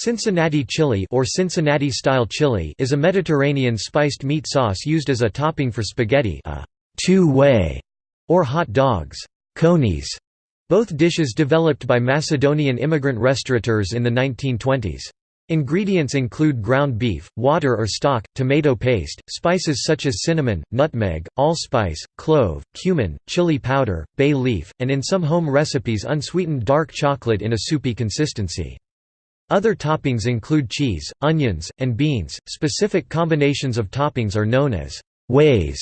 Cincinnati chili or Cincinnati-style chili is a Mediterranean spiced meat sauce used as a topping for spaghetti a two-way, or hot dogs conies, both dishes developed by Macedonian immigrant restaurateurs in the 1920s. Ingredients include ground beef, water or stock, tomato paste, spices such as cinnamon, nutmeg, allspice, clove, cumin, chili powder, bay leaf, and in some home recipes unsweetened dark chocolate in a soupy consistency. Other toppings include cheese, onions, and beans. Specific combinations of toppings are known as ways.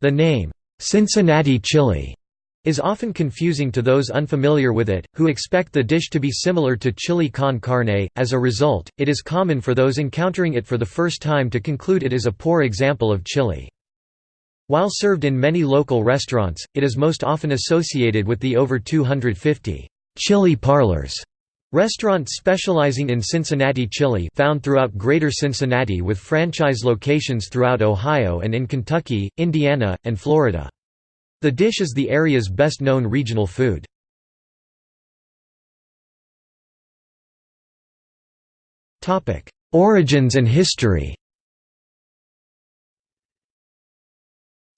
The name, Cincinnati chili, is often confusing to those unfamiliar with it, who expect the dish to be similar to chili con carne. As a result, it is common for those encountering it for the first time to conclude it is a poor example of chili. While served in many local restaurants, it is most often associated with the over 250 chili parlors Restaurants specializing in Cincinnati chili found throughout Greater Cincinnati with franchise locations throughout Ohio and in Kentucky, Indiana, and Florida. The dish is the area's best-known regional food. Origins and history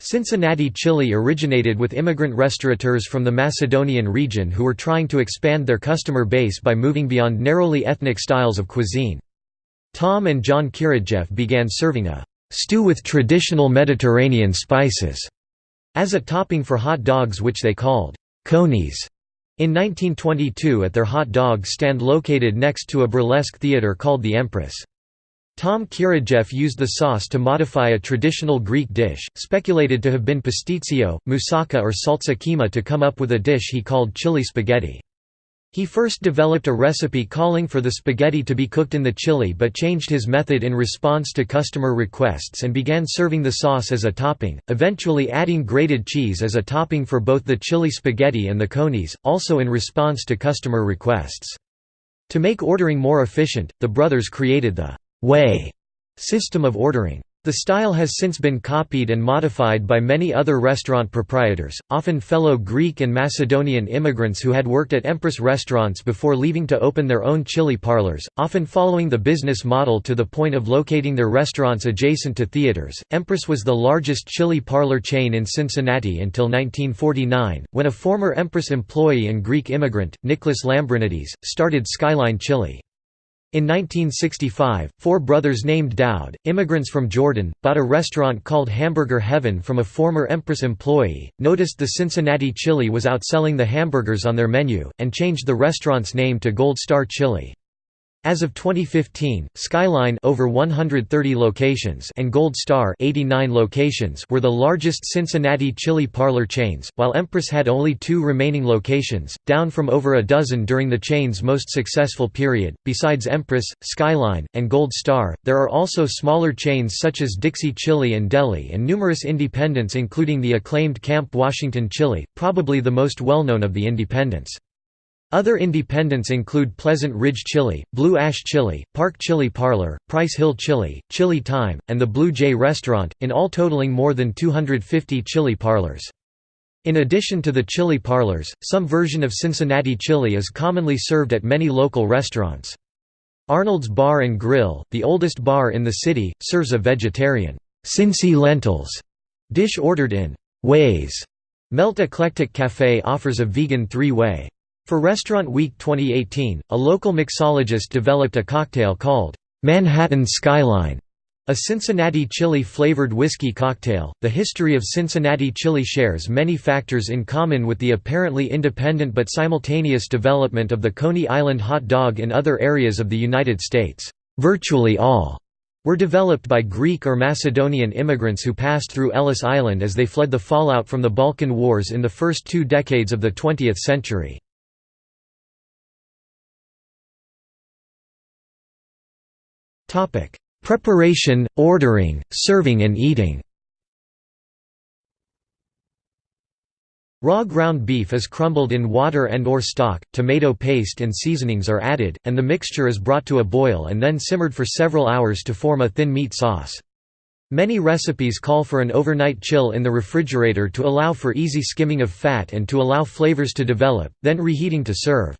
Cincinnati chili originated with immigrant restaurateurs from the Macedonian region who were trying to expand their customer base by moving beyond narrowly ethnic styles of cuisine. Tom and John Kiradjieff began serving a «stew with traditional Mediterranean spices» as a topping for hot dogs which they called «conies» in 1922 at their hot dog stand located next to a burlesque theater called the Empress. Tom Kiradjieff used the sauce to modify a traditional Greek dish, speculated to have been pastitsio, moussaka or salsa kima to come up with a dish he called chili spaghetti. He first developed a recipe calling for the spaghetti to be cooked in the chili but changed his method in response to customer requests and began serving the sauce as a topping, eventually adding grated cheese as a topping for both the chili spaghetti and the conies, also in response to customer requests. To make ordering more efficient, the brothers created the way system of ordering. The style has since been copied and modified by many other restaurant proprietors, often fellow Greek and Macedonian immigrants who had worked at Empress restaurants before leaving to open their own chili parlors, often following the business model to the point of locating their restaurants adjacent to theaters. Empress was the largest chili parlor chain in Cincinnati until 1949, when a former Empress employee and Greek immigrant, Nicholas Lambrinides, started Skyline Chili. In 1965, four brothers named Daoud, immigrants from Jordan, bought a restaurant called Hamburger Heaven from a former Empress employee, noticed the Cincinnati chili was outselling the hamburgers on their menu, and changed the restaurant's name to Gold Star Chili. As of 2015, Skyline over 130 locations and Gold Star 89 locations were the largest Cincinnati chili parlor chains, while Empress had only two remaining locations, down from over a dozen during the chain's most successful period. Besides Empress, Skyline, and Gold Star, there are also smaller chains such as Dixie Chili and Deli and numerous independents including the acclaimed Camp Washington Chili, probably the most well-known of the independents. Other independents include Pleasant Ridge Chili, Blue Ash Chili, Park Chili Parlor, Price Hill Chili, Chili Time, and the Blue Jay Restaurant, in all totaling more than 250 chili parlors. In addition to the chili parlors, some version of Cincinnati chili is commonly served at many local restaurants. Arnold's Bar and Grill, the oldest bar in the city, serves a vegetarian Cincy lentils dish ordered in ways. Melt Eclectic Café offers a vegan three-way for Restaurant Week 2018, a local mixologist developed a cocktail called Manhattan Skyline, a Cincinnati chili flavored whiskey cocktail. The history of Cincinnati chili shares many factors in common with the apparently independent but simultaneous development of the Coney Island hot dog in other areas of the United States. Virtually all were developed by Greek or Macedonian immigrants who passed through Ellis Island as they fled the fallout from the Balkan Wars in the first two decades of the 20th century. Preparation, ordering, serving and eating Raw ground beef is crumbled in water and or stock, tomato paste and seasonings are added, and the mixture is brought to a boil and then simmered for several hours to form a thin meat sauce. Many recipes call for an overnight chill in the refrigerator to allow for easy skimming of fat and to allow flavors to develop, then reheating to serve.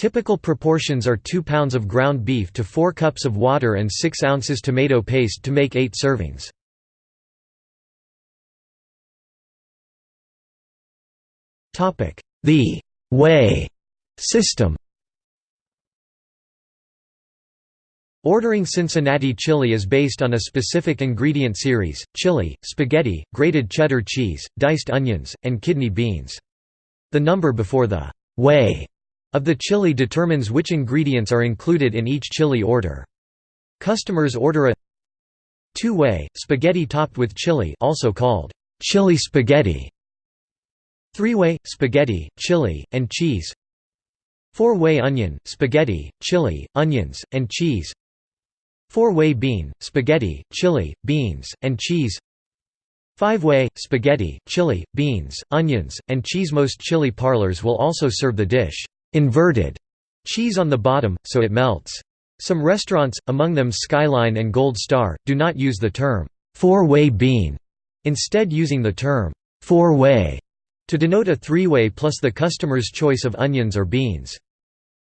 Typical proportions are 2 pounds of ground beef to 4 cups of water and 6 ounces tomato paste to make 8 servings. The «way» system Ordering Cincinnati chili is based on a specific ingredient series, chili, spaghetti, grated cheddar cheese, diced onions, and kidney beans. The number before the «way» of the chili determines which ingredients are included in each chili order. Customers order a two-way, spaghetti topped with chili also called chili spaghetti, three-way, spaghetti, chili, and cheese four-way onion, spaghetti, chili, onions, and cheese four-way bean, spaghetti, chili, beans, and cheese Five-way, spaghetti, chili, beans, onions, and cheese Most chili parlors will also serve the dish inverted cheese on the bottom, so it melts. Some restaurants, among them Skyline and Gold Star, do not use the term four-way bean, instead using the term four-way to denote a three-way plus the customer's choice of onions or beans.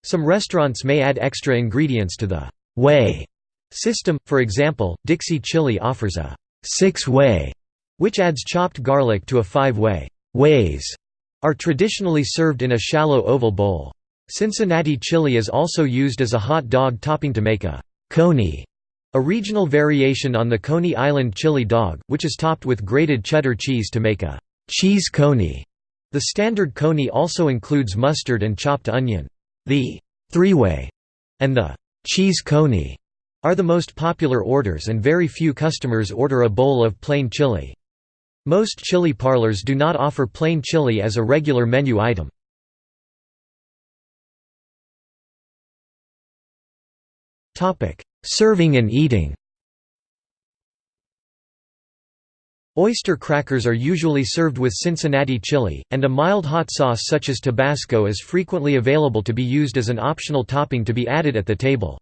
Some restaurants may add extra ingredients to the way system, for example, Dixie Chili offers a six-way, which adds chopped garlic to a five-way. Ways are traditionally served in a shallow oval bowl. Cincinnati chili is also used as a hot dog topping to make a coney, a regional variation on the Coney Island chili dog, which is topped with grated cheddar cheese to make a cheese coney. The standard coney also includes mustard and chopped onion. The three-way and the cheese coney are the most popular orders and very few customers order a bowl of plain chili. Most chili parlors do not offer plain chili as a regular menu item. Topic: Serving and eating. Oyster crackers are usually served with Cincinnati chili, and a mild hot sauce such as Tabasco is frequently available to be used as an optional topping to be added at the table.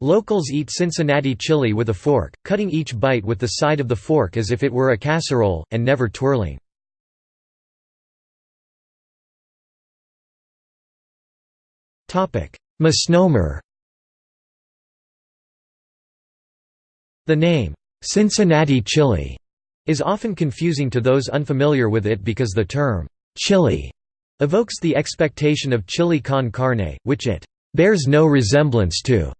Locals eat Cincinnati chili with a fork, cutting each bite with the side of the fork as if it were a casserole, and never twirling. Misnomer The name, "'Cincinnati chili' is often confusing to those unfamiliar with it because the term, "'chili' evokes the expectation of chili con carne, which it "'bears no resemblance to'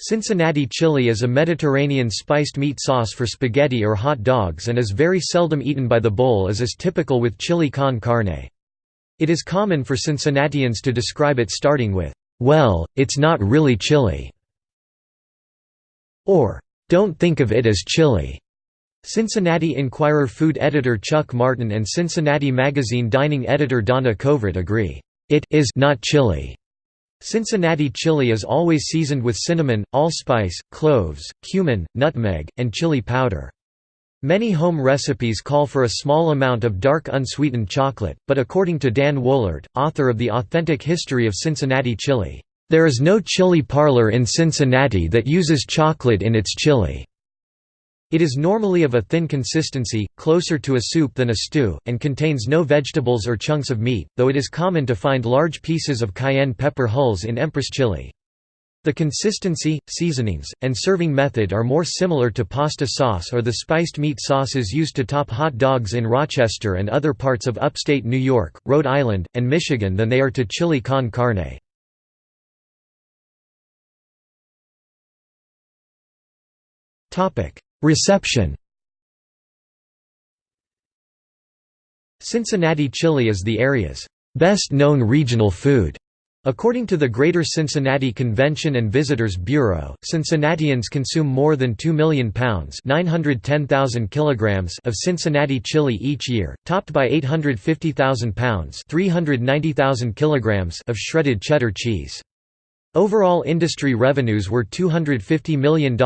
Cincinnati chili is a Mediterranean spiced meat sauce for spaghetti or hot dogs and is very seldom eaten by the bowl as is typical with chili con carne. It is common for Cincinnatians to describe it starting with, "'Well, it's not really chili' or "'Don't think of it as chili'". Cincinnati Enquirer food editor Chuck Martin and Cincinnati Magazine dining editor Donna Covert agree, "'It is not chili'". Cincinnati chili is always seasoned with cinnamon, allspice, cloves, cumin, nutmeg, and chili powder. Many home recipes call for a small amount of dark unsweetened chocolate, but according to Dann Woellert, author of The Authentic History of Cincinnati Chili, there is no chili parlor in Cincinnati that uses chocolate in its chili. It is normally of a thin consistency, closer to a soup than a stew, and contains no vegetables or chunks of meat, though it is common to find large pieces of cayenne pepper hulls in Empress chili. The consistency, seasonings, and serving method are more similar to pasta sauce or the spiced meat sauces used to top hot dogs in Rochester and other parts of upstate New York, Rhode Island, and Michigan than they are to chili con carne. Reception Cincinnati chili is the area's best-known regional food. According to the Greater Cincinnati Convention and Visitors Bureau, Cincinnatians consume more than 2 million pounds kilograms of Cincinnati chili each year, topped by 850,000 pounds 390,000 kilograms of shredded cheddar cheese. Overall industry revenues were $250 million in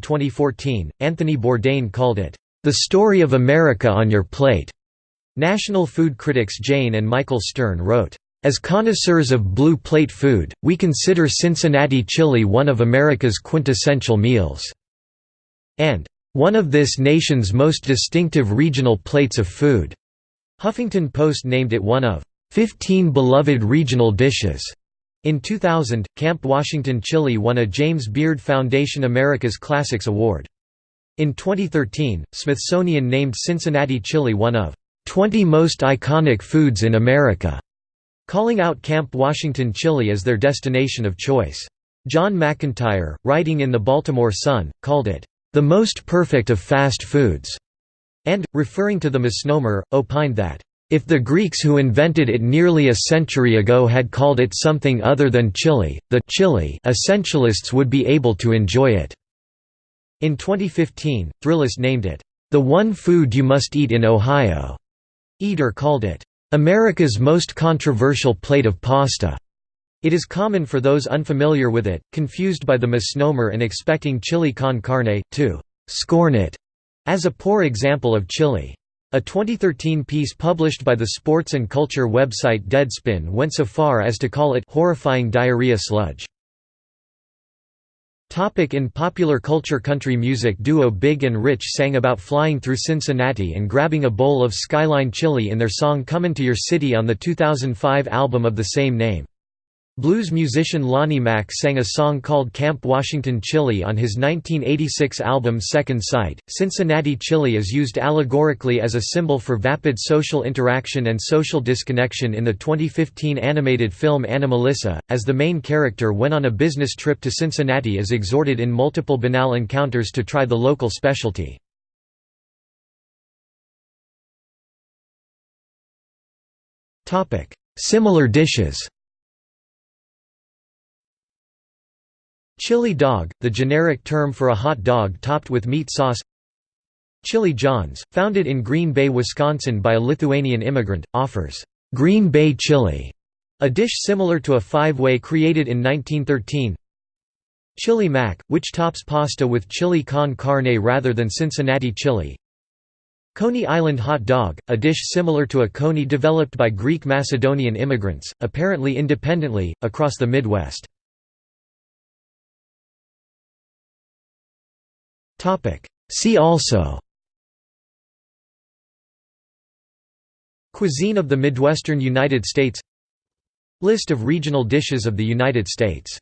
2014. Anthony Bourdain called it, the story of America on your plate. National food critics Jane and Michael Stern wrote, as connoisseurs of blue plate food, we consider Cincinnati chili one of America's quintessential meals, and one of this nation's most distinctive regional plates of food. Huffington Post named it one of 15 beloved regional dishes. In 2000, Camp Washington Chili won a James Beard Foundation America's Classics Award. In 2013, Smithsonian named Cincinnati chili one of 20 most iconic foods in America, calling out Camp Washington chili as their destination of choice. John McIntyre, writing in the Baltimore Sun, called it, "...the most perfect of fast foods", and, referring to the misnomer, opined that, "...if the Greeks who invented it nearly a century ago had called it something other than chili, the chili essentialists would be able to enjoy it." In 2015, Thrillist named it, "...the one food you must eat in Ohio." Eater called it, "...America's most controversial plate of pasta." It is common for those unfamiliar with it, confused by the misnomer and expecting chili con carne, to «scorn it» as a poor example of chili. A 2013 piece published by the sports and culture website Deadspin went so far as to call it «horrifying diarrhea sludge». Topic in popular culture Country music duo Big and Rich sang about flying through Cincinnati and grabbing a bowl of Skyline chili in their song Comin' to Your City on the 2005 album of the same name. Blues musician Lonnie Mack sang a song called Camp Washington Chili on his 1986 album Second Sight. Cincinnati chili is used allegorically as a symbol for vapid social interaction and social disconnection in the 2015 animated film Anomalisa, as the main character when on a business trip to Cincinnati is exhorted in multiple banal encounters to try the local specialty. Similar dishes Chili dog, the generic term for a hot dog topped with meat sauce. Chili John's, founded in Green Bay, Wisconsin by a Lithuanian immigrant, offers «Green Bay chili», a dish similar to a five-way created in 1913 Chili mac, which tops pasta with chili con carne rather than Cincinnati chili. Coney Island hot dog, a dish similar to a coney developed by Greek Macedonian immigrants, apparently independently, across the Midwest. See also. Cuisine of the Midwestern United States. List of regional dishes of the United States